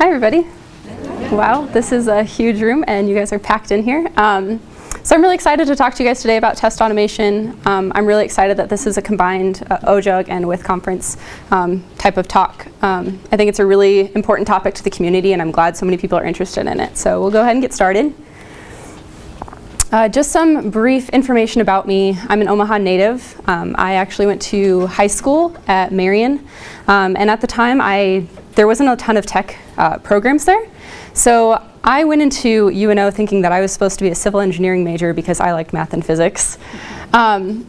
Hi, everybody. Wow, this is a huge room, and you guys are packed in here. Um, so I'm really excited to talk to you guys today about test automation. Um, I'm really excited that this is a combined uh, OJUG and with conference um, type of talk. Um, I think it's a really important topic to the community, and I'm glad so many people are interested in it. So we'll go ahead and get started. Uh, just some brief information about me. I'm an Omaha native. Um, I actually went to high school at Marion um, and at the time I there wasn't a ton of tech uh, programs there. So I went into UNO thinking that I was supposed to be a civil engineering major because I liked math and physics. Um,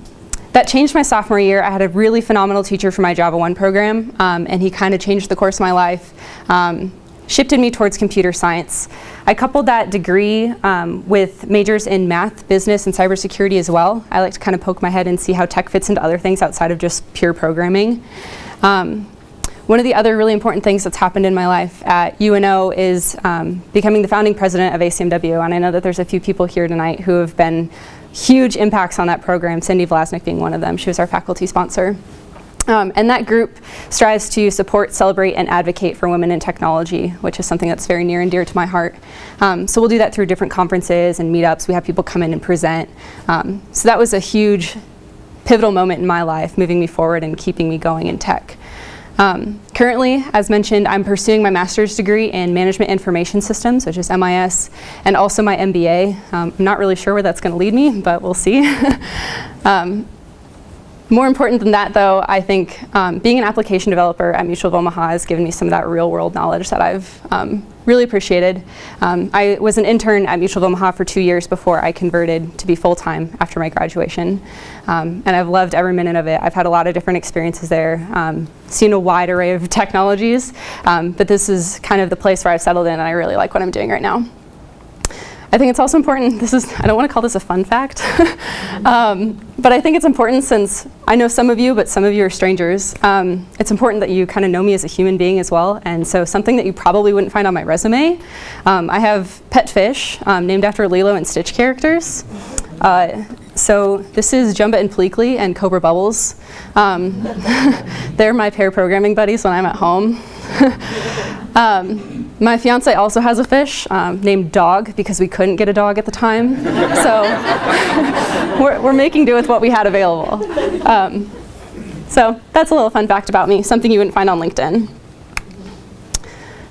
that changed my sophomore year. I had a really phenomenal teacher for my Java 1 program, um, and he kind of changed the course of my life, um, shifted me towards computer science. I coupled that degree um, with majors in math, business, and cybersecurity as well. I like to kind of poke my head and see how tech fits into other things outside of just pure programming. Um, one of the other really important things that's happened in my life at UNO is um, becoming the founding president of ACMW, and I know that there's a few people here tonight who have been huge impacts on that program, Cindy Vlasnik being one of them. She was our faculty sponsor. Um, and that group strives to support, celebrate, and advocate for women in technology, which is something that's very near and dear to my heart. Um, so we'll do that through different conferences and meetups. We have people come in and present. Um, so that was a huge pivotal moment in my life, moving me forward and keeping me going in tech. Um, currently, as mentioned, I'm pursuing my master's degree in Management Information Systems, which is MIS, and also my MBA. Um, I'm not really sure where that's going to lead me, but we'll see. um, more important than that, though, I think um, being an application developer at Mutual of Omaha has given me some of that real-world knowledge that I've um, really appreciated. Um, I was an intern at Mutual of Omaha for two years before I converted to be full-time after my graduation. Um, and I've loved every minute of it. I've had a lot of different experiences there, um, seen a wide array of technologies, um, but this is kind of the place where I've settled in and I really like what I'm doing right now. I think it's also important, this is, I don't want to call this a fun fact, um, but I think it's important since I know some of you, but some of you are strangers. Um, it's important that you kind of know me as a human being as well, and so something that you probably wouldn't find on my resume, um, I have pet fish um, named after Lilo and Stitch characters. Uh, so this is Jumba and Pleakley and Cobra Bubbles. Um, they're my pair programming buddies when I'm at home. um, my fiance also has a fish um, named Dog because we couldn't get a dog at the time. so we're, we're, making do with what we had available. Um, so that's a little fun fact about me, something you wouldn't find on LinkedIn.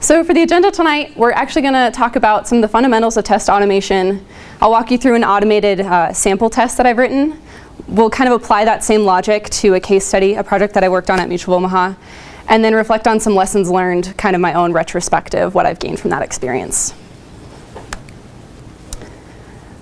So for the agenda tonight, we're actually going to talk about some of the fundamentals of test automation. I'll walk you through an automated uh, sample test that I've written. We'll kind of apply that same logic to a case study, a project that I worked on at Mutual Omaha and then reflect on some lessons learned, kind of my own retrospective, what I've gained from that experience.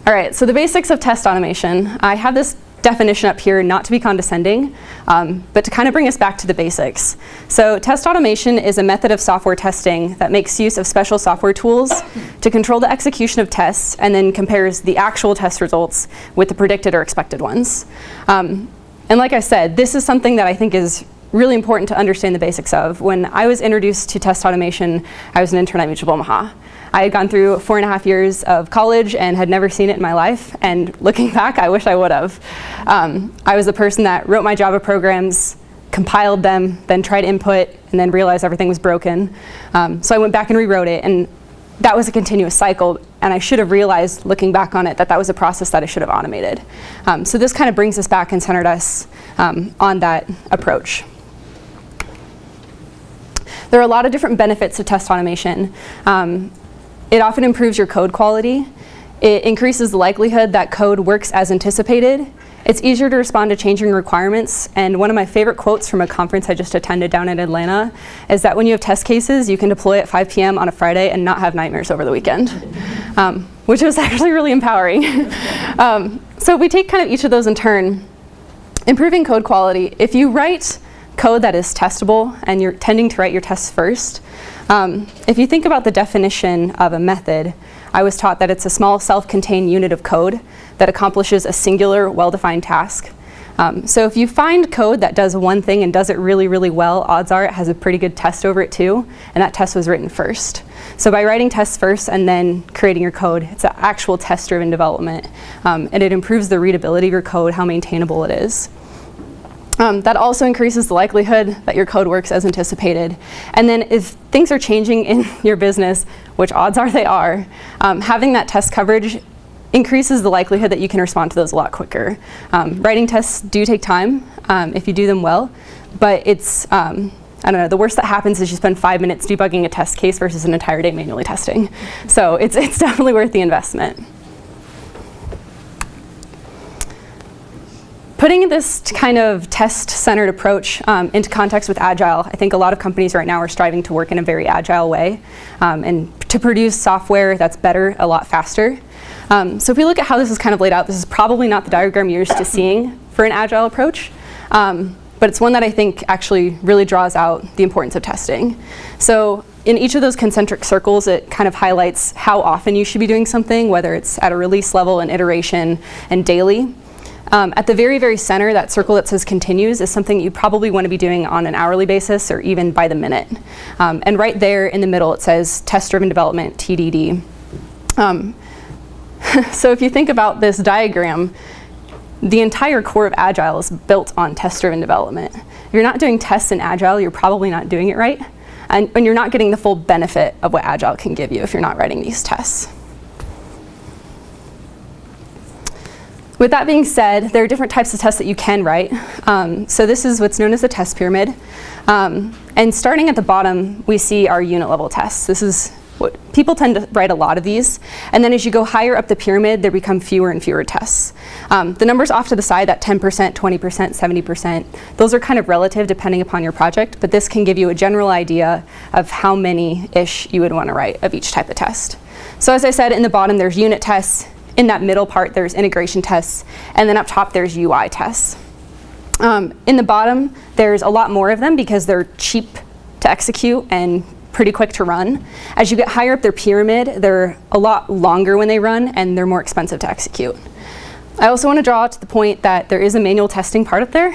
All right, so the basics of test automation. I have this definition up here not to be condescending, um, but to kind of bring us back to the basics. So test automation is a method of software testing that makes use of special software tools to control the execution of tests and then compares the actual test results with the predicted or expected ones. Um, and like I said, this is something that I think is really important to understand the basics of. When I was introduced to test automation, I was an intern at Mutual Omaha. I had gone through four and a half years of college and had never seen it in my life, and looking back, I wish I would have. Um, I was the person that wrote my Java programs, compiled them, then tried input, and then realized everything was broken. Um, so I went back and rewrote it, and that was a continuous cycle, and I should have realized, looking back on it, that that was a process that I should have automated. Um, so this kind of brings us back and centered us um, on that approach. There are a lot of different benefits to test automation. Um, it often improves your code quality. It increases the likelihood that code works as anticipated. It's easier to respond to changing requirements. And one of my favorite quotes from a conference I just attended down in Atlanta is that when you have test cases, you can deploy at 5 p.m. on a Friday and not have nightmares over the weekend, um, which was actually really empowering. um, so we take kind of each of those in turn. Improving code quality. If you write code that is testable and you're tending to write your tests first. Um, if you think about the definition of a method, I was taught that it's a small self-contained unit of code that accomplishes a singular, well-defined task. Um, so if you find code that does one thing and does it really, really well, odds are it has a pretty good test over it too, and that test was written first. So by writing tests first and then creating your code, it's an actual test-driven development, um, and it improves the readability of your code, how maintainable it is. Um, that also increases the likelihood that your code works as anticipated. And then if things are changing in your business, which odds are they are, um, having that test coverage increases the likelihood that you can respond to those a lot quicker. Um, writing tests do take time um, if you do them well, but it's, um, I don't know, the worst that happens is you spend five minutes debugging a test case versus an entire day manually testing. So it's, it's definitely worth the investment. Putting this kind of test-centered approach um, into context with Agile, I think a lot of companies right now are striving to work in a very agile way um, and to produce software that's better a lot faster. Um, so if we look at how this is kind of laid out, this is probably not the diagram you're used to seeing for an agile approach, um, but it's one that I think actually really draws out the importance of testing. So in each of those concentric circles, it kind of highlights how often you should be doing something, whether it's at a release level, an iteration, and daily. Um, at the very, very center, that circle that says continues is something you probably want to be doing on an hourly basis or even by the minute. Um, and right there in the middle, it says test-driven development, TDD. Um, so if you think about this diagram, the entire core of Agile is built on test-driven development. If you're not doing tests in Agile, you're probably not doing it right. And, and you're not getting the full benefit of what Agile can give you if you're not writing these tests. With that being said, there are different types of tests that you can write. Um, so this is what's known as the test pyramid. Um, and starting at the bottom, we see our unit level tests. This is what people tend to write a lot of these. And then as you go higher up the pyramid, there become fewer and fewer tests. Um, the numbers off to the side, that 10%, 20%, 70%, those are kind of relative depending upon your project, but this can give you a general idea of how many-ish you would want to write of each type of test. So as I said, in the bottom, there's unit tests, in that middle part, there's integration tests, and then up top, there's UI tests. Um, in the bottom, there's a lot more of them because they're cheap to execute and pretty quick to run. As you get higher up their pyramid, they're a lot longer when they run, and they're more expensive to execute. I also want to draw to the point that there is a manual testing part up there.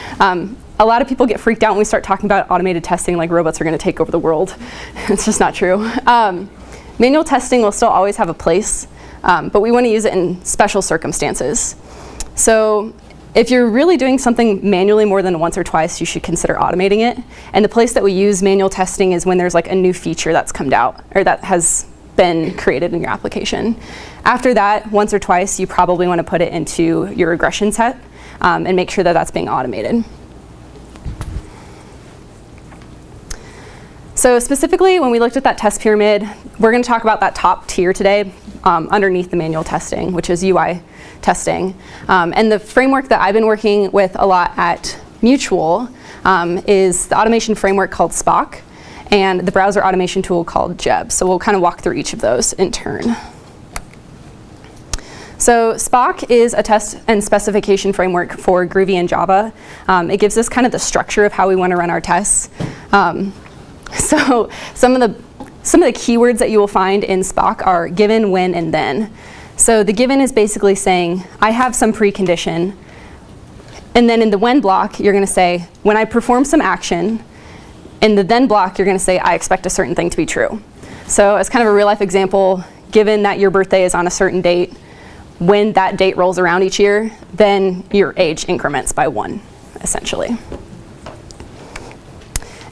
um, a lot of people get freaked out when we start talking about automated testing like robots are going to take over the world. it's just not true. Um, manual testing will still always have a place um, but we want to use it in special circumstances. So if you're really doing something manually more than once or twice, you should consider automating it. And the place that we use manual testing is when there's like a new feature that's come out or that has been created in your application. After that, once or twice, you probably want to put it into your regression set um, and make sure that that's being automated. So specifically, when we looked at that test pyramid, we're going to talk about that top tier today um, underneath the manual testing, which is UI testing. Um, and the framework that I've been working with a lot at Mutual um, is the automation framework called Spock and the browser automation tool called Geb. So we'll kind of walk through each of those in turn. So Spock is a test and specification framework for Groovy and Java. Um, it gives us kind of the structure of how we want to run our tests. Um, So some of the some of the keywords that you will find in Spock are given, when, and then. So the given is basically saying, I have some precondition. And then in the when block, you're going to say, when I perform some action. In the then block, you're going to say, I expect a certain thing to be true. So as kind of a real life example, given that your birthday is on a certain date, when that date rolls around each year, then your age increments by one, essentially.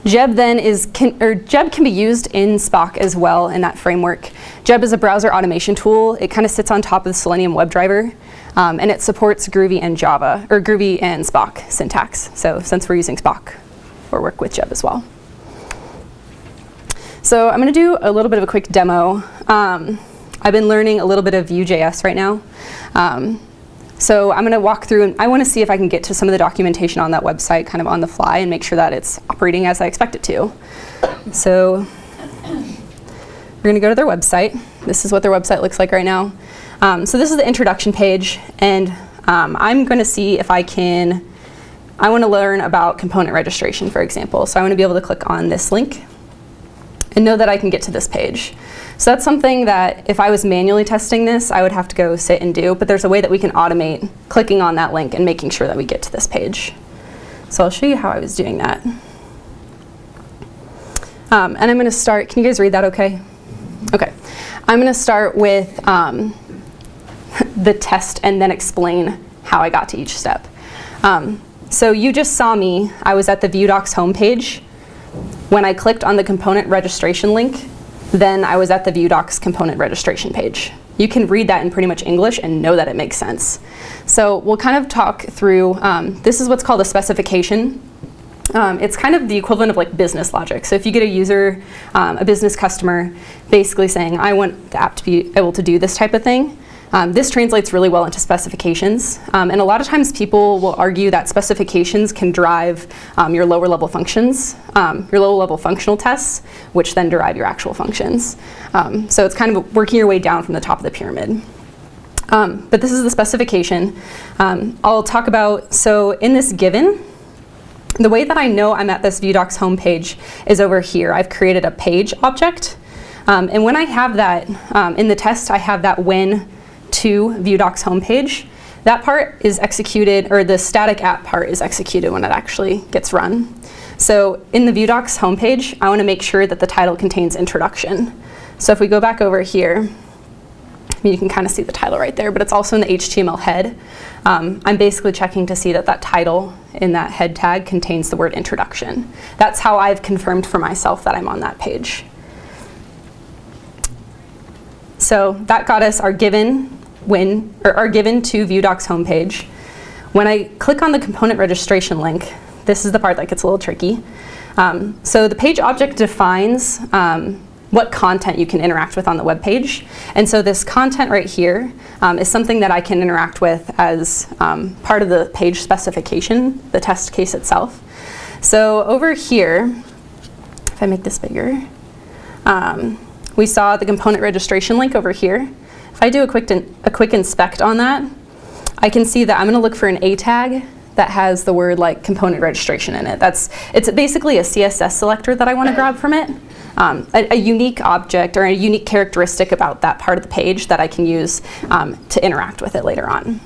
Geb then is, can, or Geb can be used in Spock as well in that framework. Geb is a browser automation tool. It kind of sits on top of the Selenium WebDriver. Um, and it supports Groovy and Java, or Groovy and Spock syntax. So since we're using Spock, we'll work with Geb as well. So I'm going to do a little bit of a quick demo. Um, I've been learning a little bit of Vue.js right now. Um, so I'm going to walk through and I want to see if I can get to some of the documentation on that website kind of on the fly and make sure that it's operating as I expect it to. So we're going to go to their website. This is what their website looks like right now. Um, so this is the introduction page and um, I'm going to see if I can, I want to learn about component registration for example. So I want to be able to click on this link and know that I can get to this page. So that's something that if I was manually testing this, I would have to go sit and do, but there's a way that we can automate clicking on that link and making sure that we get to this page. So I'll show you how I was doing that. Um, and I'm going to start, can you guys read that okay? Okay. I'm going to start with um, the test and then explain how I got to each step. Um, so you just saw me, I was at the VueDocs homepage. When I clicked on the component registration link, then I was at the VueDocs component registration page. You can read that in pretty much English and know that it makes sense. So we'll kind of talk through, um, this is what's called a specification. Um, it's kind of the equivalent of like business logic. So if you get a user, um, a business customer, basically saying, I want the app to be able to do this type of thing, um, this translates really well into specifications. Um, and a lot of times people will argue that specifications can drive um, your lower level functions, um, your lower level functional tests, which then derive your actual functions. Um, so it's kind of working your way down from the top of the pyramid. Um, but this is the specification. I'll talk about, so in this given, the way that I know I'm at this VueDocs homepage is over here. I've created a page object. Um, and when I have that, um, in the test, I have that when to VueDocs homepage. That part is executed, or the static app part is executed when it actually gets run. So in the VueDocs homepage, I want to make sure that the title contains introduction. So if we go back over here, you can kind of see the title right there, but it's also in the HTML head. Um, I'm basically checking to see that that title in that head tag contains the word introduction. That's how I've confirmed for myself that I'm on that page. So that got us our given when, or are given to VueDocs homepage. When I click on the component registration link, this is the part that gets a little tricky. Um, so the page object defines um, what content you can interact with on the web page. And so this content right here um, is something that I can interact with as um, part of the page specification, the test case itself. So over here, if I make this bigger, um, we saw the component registration link over here. If I do a quick, a quick inspect on that, I can see that I'm going to look for an A tag that has the word like component registration in it. That's It's basically a CSS selector that I want to grab from it. Um, a, a, unique object or a unique characteristic about that part of the page that I can use um, to interact with it later on.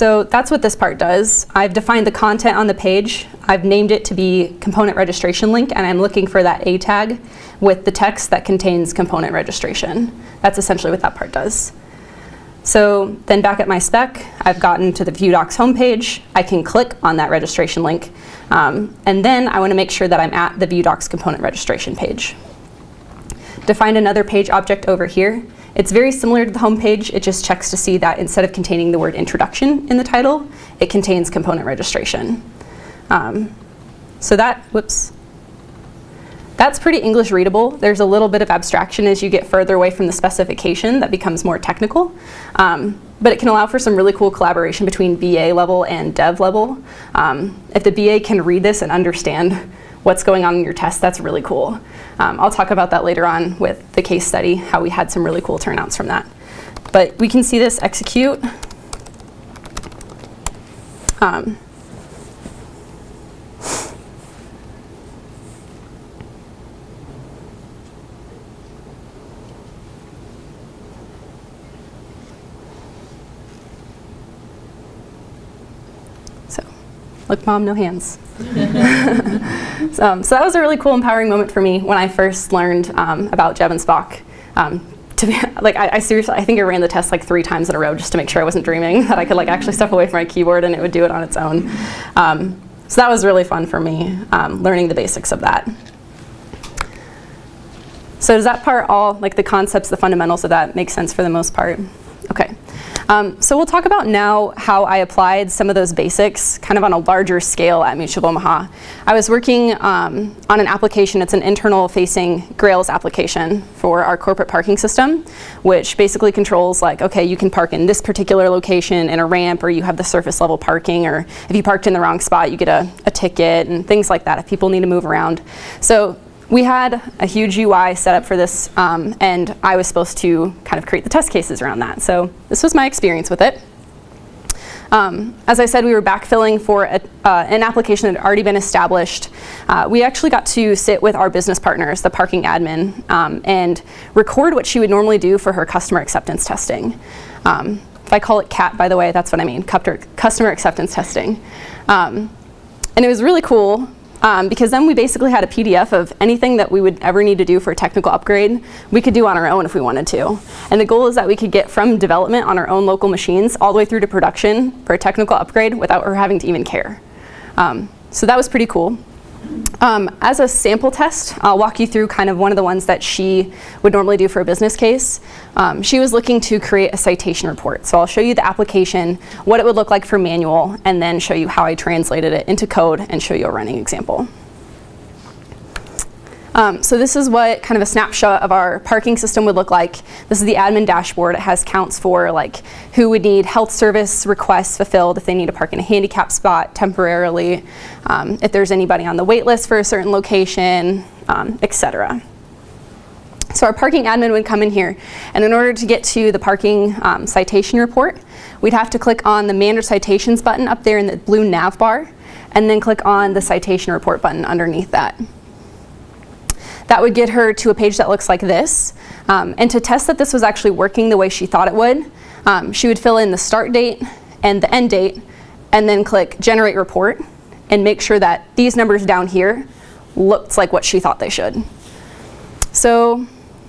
So that's what this part does. I've defined the content on the page. I've named it to be component registration link, and I'm looking for that A tag with the text that contains component registration. That's essentially what that part does. So then back at my spec, I've gotten to the VueDocs homepage. I can click on that registration link. Um, and then I want to make sure that I'm at the VueDocs component registration page. Define another page object over here. It's very similar to the home page. It just checks to see that instead of containing the word introduction in the title, it contains component registration. Um, so that, whoops, that's pretty English readable. There's a little bit of abstraction as you get further away from the specification that becomes more technical. Um, but it can allow for some really cool collaboration between BA level and dev level. Um, if the BA can read this and understand what's going on in your test, that's really cool. Um, I'll talk about that later on with the case study, how we had some really cool turnouts from that. But we can see this execute. Um, look mom, no hands. so, um, so, that was a really cool, empowering moment for me when I first learned um, about Geb and Spock. Um, to be, like, I, I, seriously, I think I ran the test like three times in a row just to make sure I wasn't dreaming, that I could like actually step away from my keyboard and it would do it on its own. Um, so that was really fun for me, um, learning the basics of that. So does that part all, like the concepts, the fundamentals of that make sense for the most part? Okay. Um, so we'll talk about now how I applied some of those basics kind of on a larger scale at Mutual Omaha. I was working um, on an application, it's an internal facing Grails application for our corporate parking system, which basically controls like, okay, you can park in this particular location in a ramp or you have the surface level parking or if you parked in the wrong spot, you get a, a ticket and things like that if people need to move around. So we had a huge UI set up for this, um, and I was supposed to kind of create the test cases around that. So this was my experience with it. Um, as I said, we were backfilling for a, uh, an application that had already been established. Uh, we actually got to sit with our business partners, the parking admin, um, and record what she would normally do for her customer acceptance testing. Um, if I call it CAT, by the way, that's what I mean, customer acceptance testing. Um, and it was really cool um, because then we basically had a PDF of anything that we would ever need to do for a technical upgrade, we could do on our own if we wanted to. And the goal is that we could get from development on our own local machines all the way through to production for a technical upgrade without her having to even care. Um, so that was pretty cool. Um, as a sample test, I'll walk you through kind of one of the ones that she would normally do for a business case. Um, she was looking to create a citation report. So I'll show you the application, what it would look like for manual, and then show you how I translated it into code and show you a running example. Um, so this is what kind of a snapshot of our parking system would look like. This is the admin dashboard. It has counts for like who would need health service requests fulfilled if they need to park in a handicap spot temporarily, um, if there's anybody on the wait list for a certain location, um, etc. So our parking admin would come in here, and in order to get to the parking um, citation report, we'd have to click on the Manage Citations button up there in the blue nav bar, and then click on the citation report button underneath that. That would get her to a page that looks like this. Um, and to test that this was actually working the way she thought it would, um, she would fill in the start date and the end date, and then click Generate Report, and make sure that these numbers down here looked like what she thought they should. So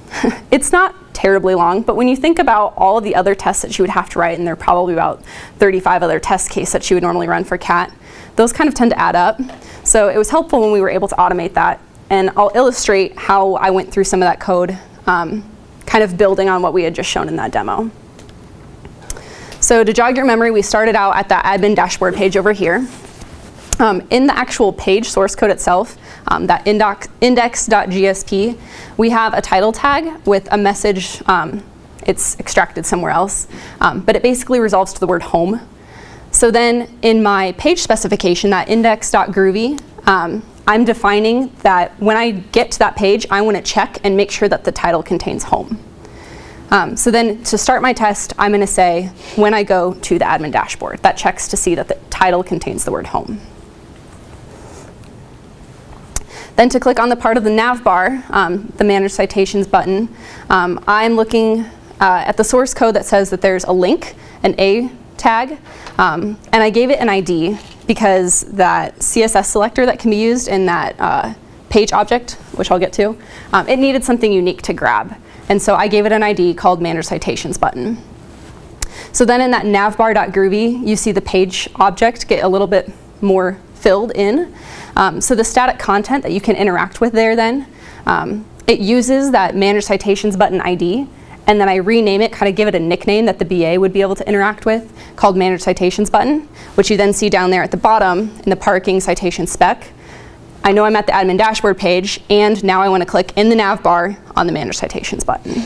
it's not terribly long, but when you think about all of the other tests that she would have to write, and there are probably about 35 other test cases that she would normally run for CAT, those kind of tend to add up. So it was helpful when we were able to automate that and I'll illustrate how I went through some of that code, um, kind of building on what we had just shown in that demo. So to jog your memory, we started out at that admin dashboard page over here. Um, in the actual page source code itself, um, that index.gsp, we have a title tag with a message. Um, it's extracted somewhere else, um, but it basically resolves to the word home. So then in my page specification, that index.groovy, um, I'm defining that when I get to that page, I want to check and make sure that the title contains home. Um, so then to start my test, I'm going to say when I go to the admin dashboard, that checks to see that the title contains the word home. Then to click on the part of the nav bar, um, the Manage Citations button, um, I'm looking uh, at the source code that says that there's a link, an A tag, um, and I gave it an ID because that CSS selector that can be used in that uh, page object, which I'll get to, um, it needed something unique to grab. And so I gave it an ID called Manage Citations button. So then in that navbar.groovy, you see the page object get a little bit more filled in. Um, so the static content that you can interact with there then, um, it uses that Manage Citations button ID and then I rename it, kind of give it a nickname that the BA would be able to interact with called Manage Citations button, which you then see down there at the bottom in the parking citation spec. I know I'm at the admin dashboard page, and now I want to click in the nav bar on the Manage Citations button.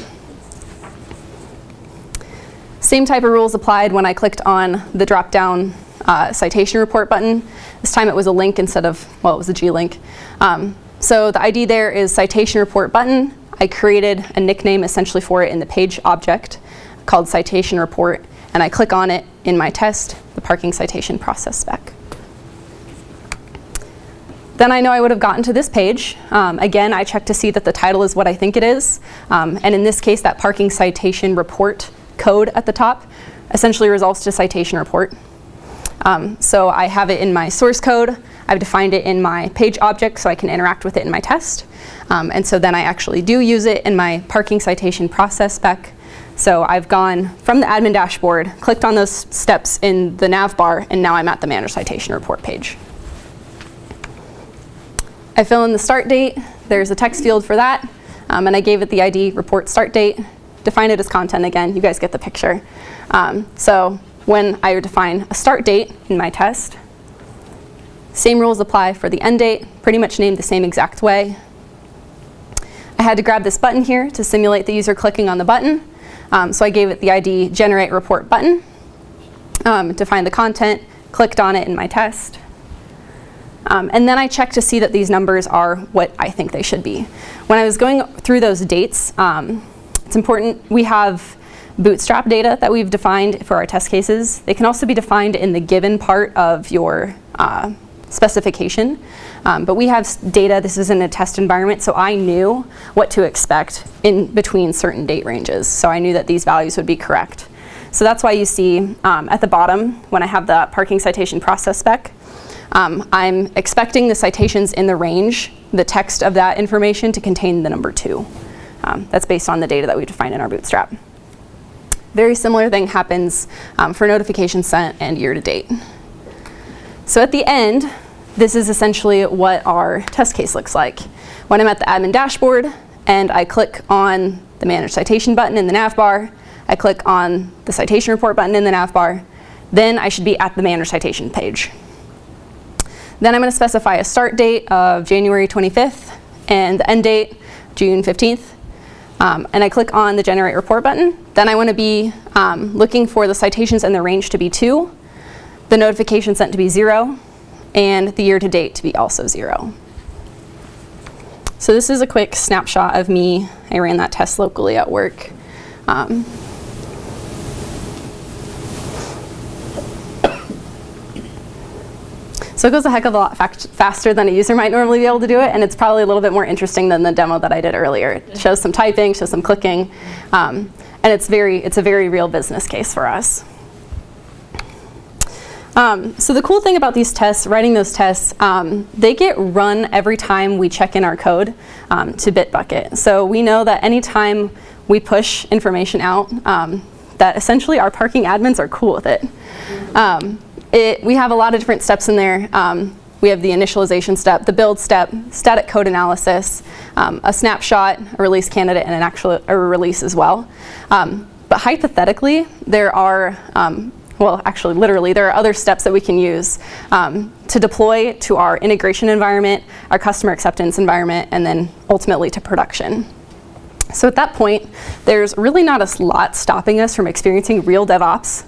Same type of rules applied when I clicked on the drop-down uh, citation report button. This time it was a link instead of, well, it was a G-link. Um, so the ID there is citation report button. I created a nickname essentially for it in the page object called citation report, and I click on it in my test, the parking citation process spec. Then I know I would have gotten to this page. Um, again, I check to see that the title is what I think it is. Um, and in this case, that parking citation report code at the top essentially resolves to citation report. Um, so I have it in my source code. I've defined it in my page object so I can interact with it in my test. Um, and so then I actually do use it in my parking citation process spec. So I've gone from the admin dashboard, clicked on those steps in the nav bar, and now I'm at the Manage Citation Report page. I fill in the start date. There's a text field for that. Um, and I gave it the ID report start date. Define it as content again. You guys get the picture. Um, so when I define a start date in my test, same rules apply for the end date, pretty much named the same exact way. I had to grab this button here to simulate the user clicking on the button. Um, so I gave it the ID generate report button, um, define the content, clicked on it in my test. Um, and then I checked to see that these numbers are what I think they should be. When I was going through those dates, um, it's important, we have bootstrap data that we've defined for our test cases. They can also be defined in the given part of your uh, specification. Um, but we have data, this is in a test environment, so I knew what to expect in between certain date ranges. So I knew that these values would be correct. So that's why you see um, at the bottom, when I have the parking citation process spec, um, I'm expecting the citations in the range, the text of that information to contain the number two. Um, that's based on the data that we define in our bootstrap. Very similar thing happens um, for notification sent and year to date. So at the end, this is essentially what our test case looks like. When I'm at the admin dashboard and I click on the manage citation button in the nav bar, I click on the citation report button in the nav bar, then I should be at the manage citation page. Then I'm going to specify a start date of January 25th and the end date June 15th. Um, and I click on the generate report button. Then I want to be um, looking for the citations and the range to be 2, the notification sent to be 0, and the year to date to be also 0. So this is a quick snapshot of me. I ran that test locally at work. Um, So it goes a heck of a lot faster than a user might normally be able to do it, and it's probably a little bit more interesting than the demo that I did earlier. It shows some typing, shows some clicking, um, and it's, very, it's a very real business case for us. Um, so the cool thing about these tests, writing those tests, um, they get run every time we check in our code um, to Bitbucket. So we know that anytime we push information out, um, that essentially our parking admins are cool with it. Um, it, we have a lot of different steps in there. Um, we have the initialization step, the build step, static code analysis, a snapshot, a release candidate, and an actual a release as well. But hypothetically, there are, well, actually, literally, there are other steps that we can use um, to deploy to our integration environment, our customer acceptance environment, and then ultimately to production. So at that point, there's really not a lot stopping us from experiencing real DevOps.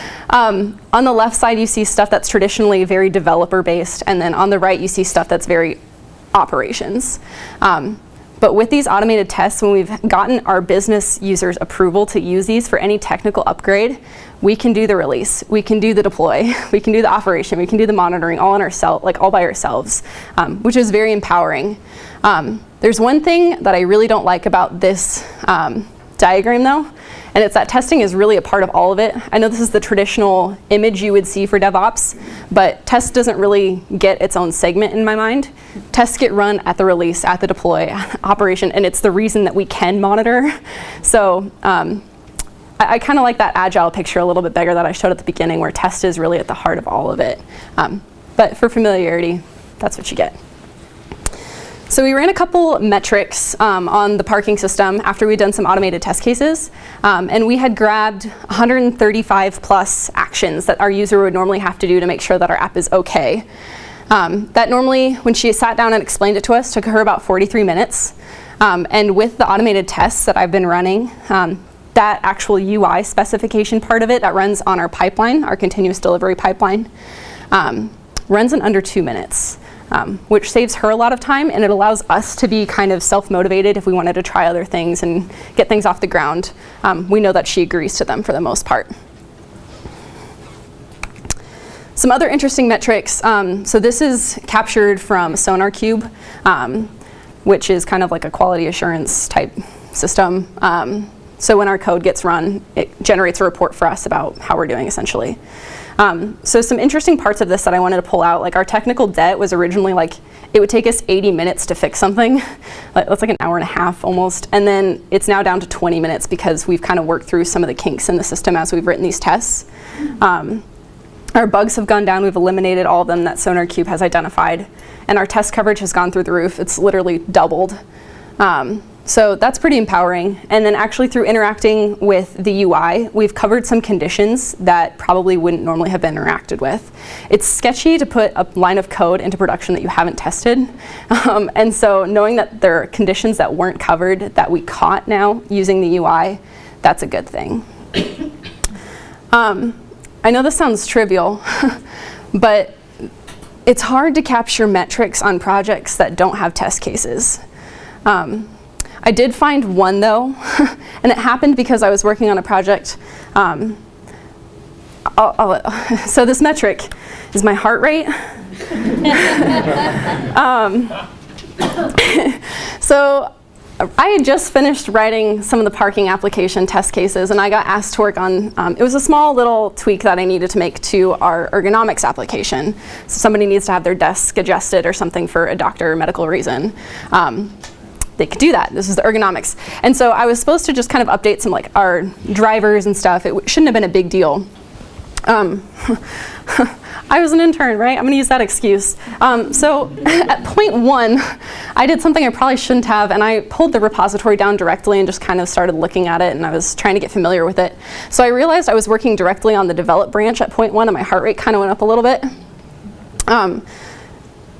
um, on the left side, you see stuff that's traditionally very developer-based, and then on the right, you see stuff that's very operations. Um, but with these automated tests, when we've gotten our business users approval to use these for any technical upgrade, we can do the release, we can do the deploy, we can do the operation, we can do the monitoring all on ourselves, like all by ourselves, um, which is very empowering. Um, there's one thing that I really don't like about this um, diagram though, and it's that testing is really a part of all of it. I know this is the traditional image you would see for DevOps, but test doesn't really get its own segment in my mind. Tests get run at the release, at the deploy, operation, and it's the reason that we can monitor. So um, I, I kind of like that agile picture a little bit bigger that I showed at the beginning where test is really at the heart of all of it. Um, but for familiarity, that's what you get. So we ran a couple metrics um, on the parking system after we'd done some automated test cases. Um, and we had grabbed 135 plus actions that our user would normally have to do to make sure that our app is okay. Um, that normally, when she sat down and explained it to us, took her about 43 minutes. Um, and with the automated tests that I've been running, um, that actual UI specification part of it that runs on our pipeline, our continuous delivery pipeline, um, runs in under two minutes um, which saves her a lot of time and it allows us to be kind of self-motivated if we wanted to try other things and get things off the ground. Um, we know that she agrees to them for the most part. Some other interesting metrics. Um, so this is captured from SonarQube, um, which is kind of like a quality assurance type system. Um, so when our code gets run, it generates a report for us about how we're doing essentially. Um, so some interesting parts of this that I wanted to pull out, like our technical debt was originally like, it would take us 80 minutes to fix something. That's like an hour and a half almost. And then it's now down to 20 minutes because we've kind of worked through some of the kinks in the system as we've written these tests. Um, our bugs have gone down. We've eliminated all of them that SonarQube has identified. And our test coverage has gone through the roof. It's literally doubled. Um, so that's pretty empowering. And then actually through interacting with the UI, we've covered some conditions that probably wouldn't normally have been interacted with. It's sketchy to put a line of code into production that you haven't tested. Um, and so knowing that there are conditions that weren't covered that we caught now using the UI, that's a good thing. Um, I know this sounds trivial, but it's hard to capture metrics on projects that don't have test cases. Um, I did find one though, and it happened because I was working on a project. Um, I'll, I'll, so this metric is my heart rate. um, so I had just finished writing some of the parking application test cases and I got asked to work on, um, it was a small little tweak that I needed to make to our ergonomics application. So somebody needs to have their desk adjusted or something for a doctor or medical reason. Um, they could do that. This is the ergonomics. And so I was supposed to just kind of update some like our drivers and stuff. It shouldn't have been a big deal. Um, I was an intern, right? I'm going to use that excuse. Um, so at point one, I did something I probably shouldn't have, and I pulled the repository down directly and just kind of started looking at it, and I was trying to get familiar with it. So I realized I was working directly on the develop branch at point one, and my heart rate kind of went up a little bit. Um,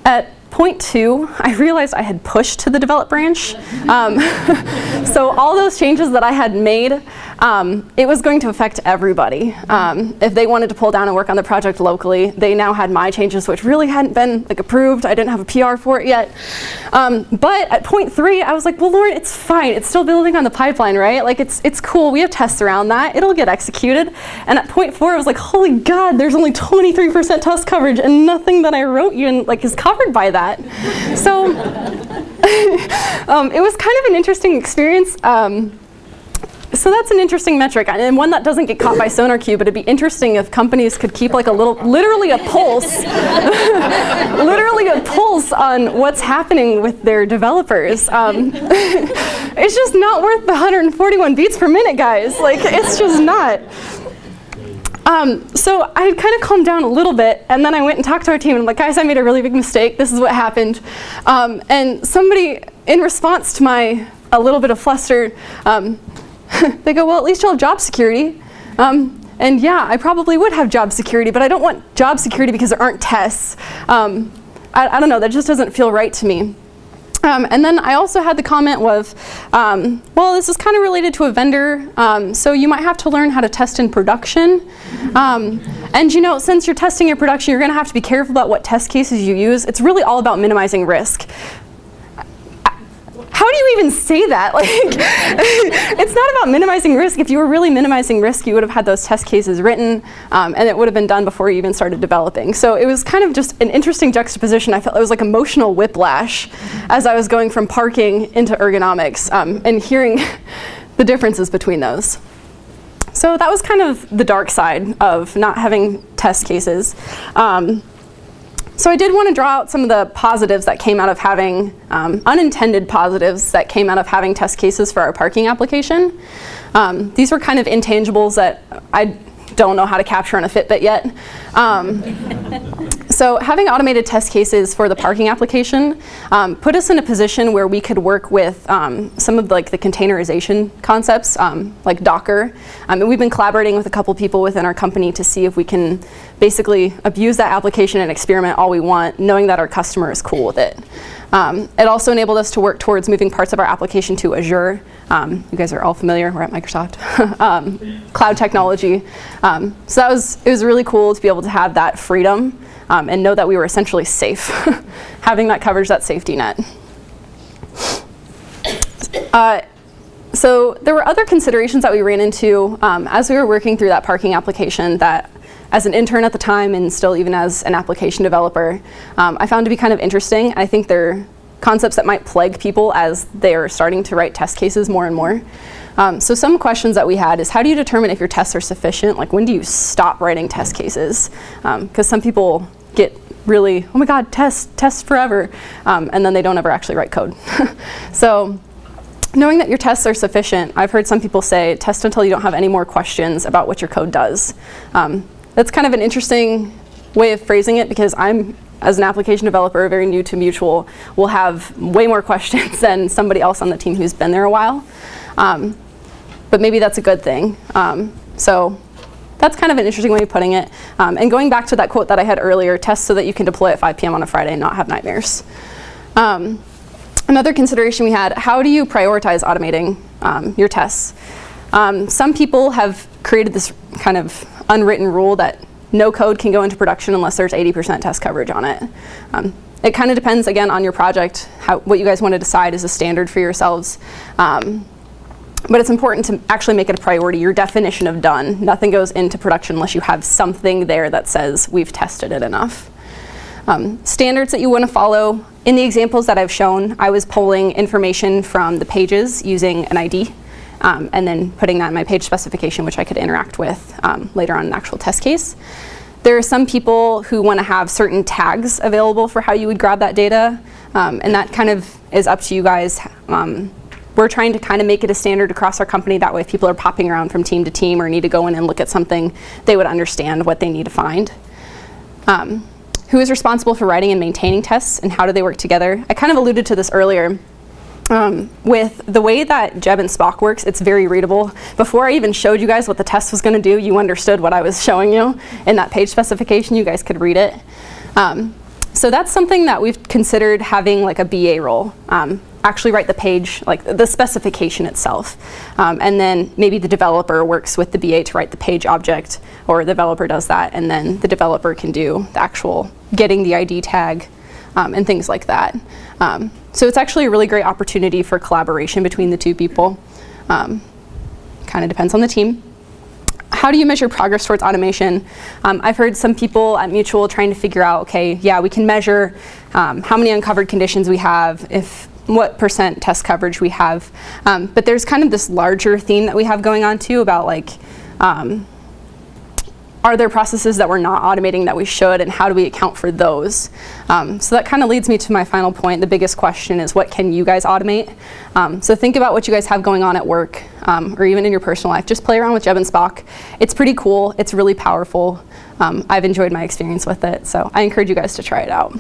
at point two, I realized I had pushed to the develop branch. Um, so all those changes that I had made, um, it was going to affect everybody. Um, if they wanted to pull down and work on the project locally, they now had my changes, which really hadn't been like approved. I didn't have a PR for it yet. Um, but at point three, I was like, well, Lord, it's fine. It's still building on the pipeline, right? Like it's, it's cool. We have tests around that. It'll get executed. And at point four, I was like, holy God, there's only 23% test coverage and nothing that I wrote you and like is covered by that. So um, it was kind of an interesting experience. Um, so that's an interesting metric, and one that doesn't get caught by SonarQube, but it'd be interesting if companies could keep like a little, literally a pulse, literally a pulse on what's happening with their developers. Um, it's just not worth the 141 beats per minute, guys. Like, it's just not. Um, so I had kind of calmed down a little bit, and then I went and talked to our team, and I'm like, guys, I made a really big mistake. This is what happened. Um, and somebody, in response to my a little bit of fluster, um, they go, well, at least you'll have job security. Um, and yeah, I probably would have job security, but I don't want job security because there aren't tests. Um, I, I, don't know, that just doesn't feel right to me. Um, and then I also had the comment of, um, well, this is kind of related to a vendor, um, so you might have to learn how to test in production. Um, and you know, since you're testing in production, you're going to have to be careful about what test cases you use. It's really all about minimizing risk how do you even say that? Like, it's not about minimizing risk. If you were really minimizing risk, you would have had those test cases written, um, and it would have been done before you even started developing. So it was kind of just an interesting juxtaposition. I felt it was like emotional whiplash as I was going from parking into ergonomics um, and hearing the differences between those. So that was kind of the dark side of not having test cases. Um, so I did want to draw out some of the positives that came out of having, um, unintended positives that came out of having test cases for our parking application. Um, these were kind of intangibles that I don't know how to capture on a Fitbit yet. Um, so having automated test cases for the parking application um, put us in a position where we could work with um, some of the, like the containerization concepts, um, like Docker. Um, and we've been collaborating with a couple people within our company to see if we can basically abuse that application and experiment all we want, knowing that our customer is cool with it. Um, it also enabled us to work towards moving parts of our application to Azure. Um, you guys are all familiar, we're at Microsoft. cloud technology. So that was, it was really cool to be able to have that freedom um, and know that we were essentially safe, having that coverage, that safety net. Uh, so there were other considerations that we ran into um, as we were working through that parking application that as an intern at the time and still even as an application developer, um, I found to be kind of interesting. I think they're concepts that might plague people as they're starting to write test cases more and more. Um, so some questions that we had is how do you determine if your tests are sufficient? Like when do you stop writing test cases? Because um, some people really, oh my god, test, test forever, um, and then they don't ever actually write code. so knowing that your tests are sufficient, I've heard some people say test until you don't have any more questions about what your code does. Um, that's kind of an interesting way of phrasing it because I'm, as an application developer, very new to Mutual, will have way more questions than somebody else on the team who's been there a while. Um, but maybe that's a good thing. Um, so that's kind of an interesting way of putting it. Um, and going back to that quote that I had earlier, test so that you can deploy at 5 p.m. on a Friday and not have nightmares. Um, another consideration we had, how do you prioritize automating um, your tests? Um, some people have created this kind of unwritten rule that no code can go into production unless there's 80% test coverage on it. Um, it kind of depends, again, on your project, how, what you guys want to decide is a standard for yourselves. Um, but it's important to actually make it a priority, your definition of done. Nothing goes into production unless you have something there that says we've tested it enough. Um, standards that you want to follow. In the examples that I've shown, I was pulling information from the pages using an ID um, and then putting that in my page specification, which I could interact with um, later on in an actual test case. There are some people who want to have certain tags available for how you would grab that data, um, and that kind of is up to you guys. We're trying to kind of make it a standard across our company. That way if people are popping around from team to team or need to go in and look at something, they would understand what they need to find. Um, who is responsible for writing and maintaining tests and how do they work together? I kind of alluded to this earlier. Um, with the way that Geb and Spock works, it's very readable. Before I even showed you guys what the test was going to do, you understood what I was showing you in that page specification. You guys could read it. Um, so that's something that we've considered having like a BA role. Um, actually write the page, like the specification itself. Um, and then maybe the developer works with the BA to write the page object, or the developer does that, and then the developer can do the actual getting the ID tag um, and things like that. Um, so it's actually a really great opportunity for collaboration between the two people. Um, kind of depends on the team how do you measure progress towards automation? Um, I've heard some people at Mutual trying to figure out, okay, yeah, we can measure um, how many uncovered conditions we have, if what percent test coverage we have. Um, but there's kind of this larger theme that we have going on too about like, um, are there processes that we're not automating that we should and how do we account for those? Um, so that kind of leads me to my final point. The biggest question is what can you guys automate? Um, so think about what you guys have going on at work um, or even in your personal life. Just play around with Geb and Spock. It's pretty cool. It's really powerful. Um, I've enjoyed my experience with it. So I encourage you guys to try it out.